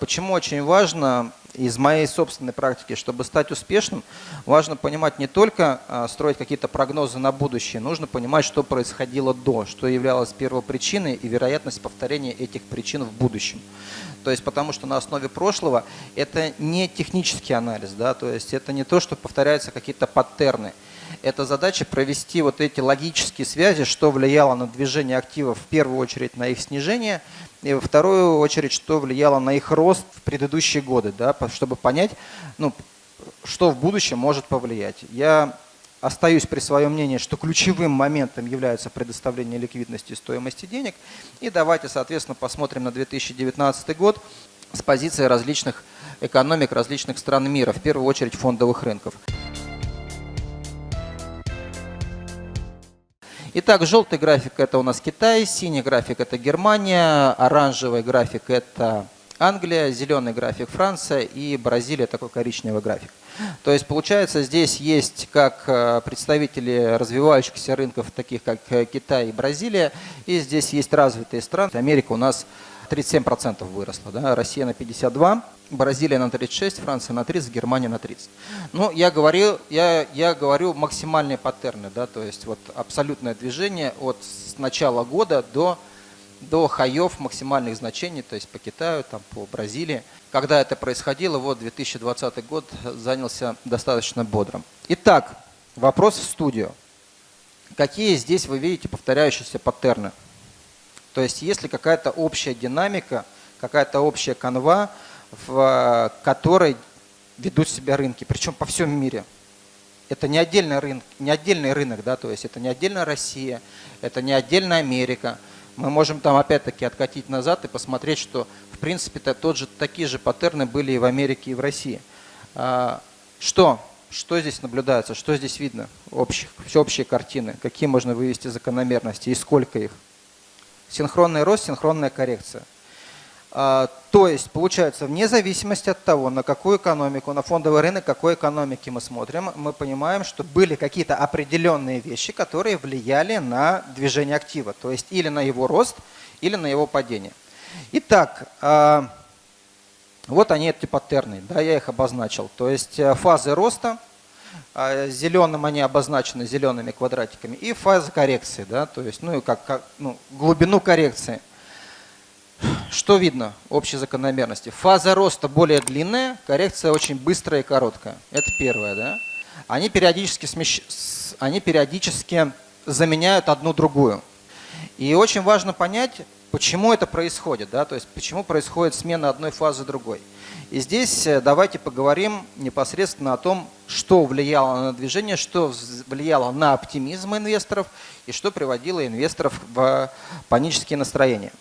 почему очень важно из моей собственной практики, чтобы стать успешным, важно понимать не только а, строить какие-то прогнозы на будущее, нужно понимать, что происходило до, что являлось первопричиной и вероятность повторения этих причин в будущем. То есть потому что на основе прошлого это не технический анализ, да, то есть это не то, что повторяются какие-то паттерны. Это задача провести вот эти логические связи, что влияло на движение активов в первую очередь на их снижение, и во вторую очередь, что влияло на их рост в предыдущие годы, да, чтобы понять, ну, что в будущем может повлиять. Я остаюсь при своем мнении, что ключевым моментом является предоставление ликвидности и стоимости денег. И давайте, соответственно, посмотрим на 2019 год с позиции различных экономик различных стран мира, в первую очередь фондовых рынков. Итак, желтый график это у нас Китай, синий график это Германия, оранжевый график это Англия, зеленый график Франция и Бразилия такой коричневый график. То есть получается здесь есть как э, представители развивающихся рынков, таких как э, Китай и Бразилия, и здесь есть развитые страны. Америка у нас 37% выросла, да, Россия на 52%, Бразилия на 36, Франция на 30, Германия на 30. Ну, я говорю, я, я говорю максимальные паттерны, да, то есть вот абсолютное движение от начала года до, до хаев максимальных значений, то есть по Китаю, там, по Бразилии. Когда это происходило, вот 2020 год занялся достаточно бодрым. Итак, вопрос в студию. Какие здесь вы видите повторяющиеся паттерны? То есть есть ли какая-то общая динамика, какая-то общая канва, в которой ведут себя рынки, причем по всем мире. Это не отдельный рынок, не отдельный рынок, да, то есть это не отдельная Россия, это не отдельная Америка. Мы можем там опять-таки откатить назад и посмотреть, что в принципе -то тот же, такие же паттерны были и в Америке, и в России. А, что? Что здесь наблюдается? Что здесь видно? Общих, все общие картины. Какие можно вывести закономерности и сколько их? Синхронный рост, синхронная коррекция. А, то есть, получается, вне зависимости от того, на какую экономику, на фондовый рынок, какой экономики мы смотрим, мы понимаем, что были какие-то определенные вещи, которые влияли на движение актива, то есть или на его рост, или на его падение. Итак, а, вот они эти паттерны, да, я их обозначил. То есть э, фазы роста, а, зеленым они обозначены зелеными квадратиками, и фазы коррекции, да, то есть ну, как, как, ну, глубину коррекции. Что видно? Общей закономерности. Фаза роста более длинная, коррекция очень быстрая и короткая. Это первое. Да? Они, периодически смещ... Они периодически заменяют одну другую. И очень важно понять, почему это происходит. Да? То есть почему происходит смена одной фазы другой. И здесь э, давайте поговорим непосредственно о том, что влияло на движение, что влияло на оптимизм инвесторов и что приводило инвесторов в панические настроения.